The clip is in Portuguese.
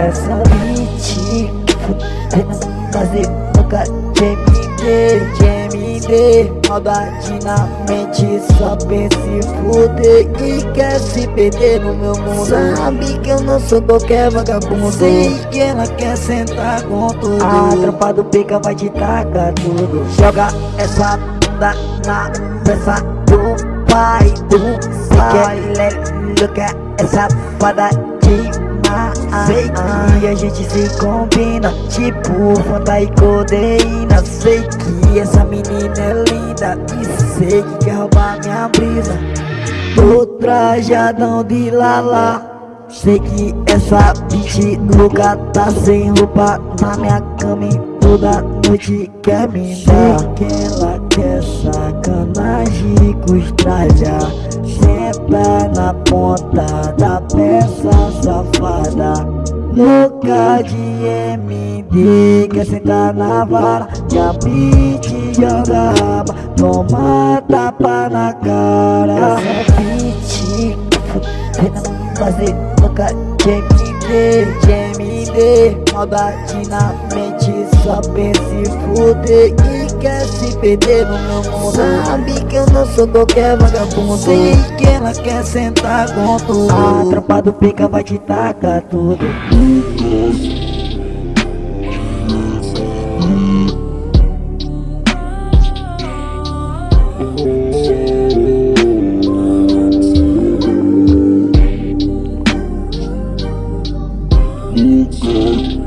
Essa beat Fazer boca de MD, de MD Maldade na mente, só pensa em fuder E quer se perder no meu mundo. Sabe que eu não sou qualquer vagabundo. Sei que ela quer sentar com tudo. A do pica vai te tacar tudo. Joga essa bunda na peça do pai do que ele quer essa fada de a gente se combina Tipo Fanta e codeína. Sei que essa menina é linda E sei que quer roubar minha brisa. Tô trajadão de lala. Sei que essa bitch nunca tá sem roupa Na minha cama e toda noite quer me dar Sei que ela quer sacanagem com estralha Senta na ponta da peça safada Louca de MD Quer sentar na vara a beat joga raba Toma tapa na cara. Essa beat Fazer louca de MD De MD Maldade na mente Só pensa em fuder. Quer se perder no meu mundo. Sabe que eu não sou qualquer vagabundo. Sei que ela quer sentar com tudo. A tropa do pica vai te tacar tudo Oh.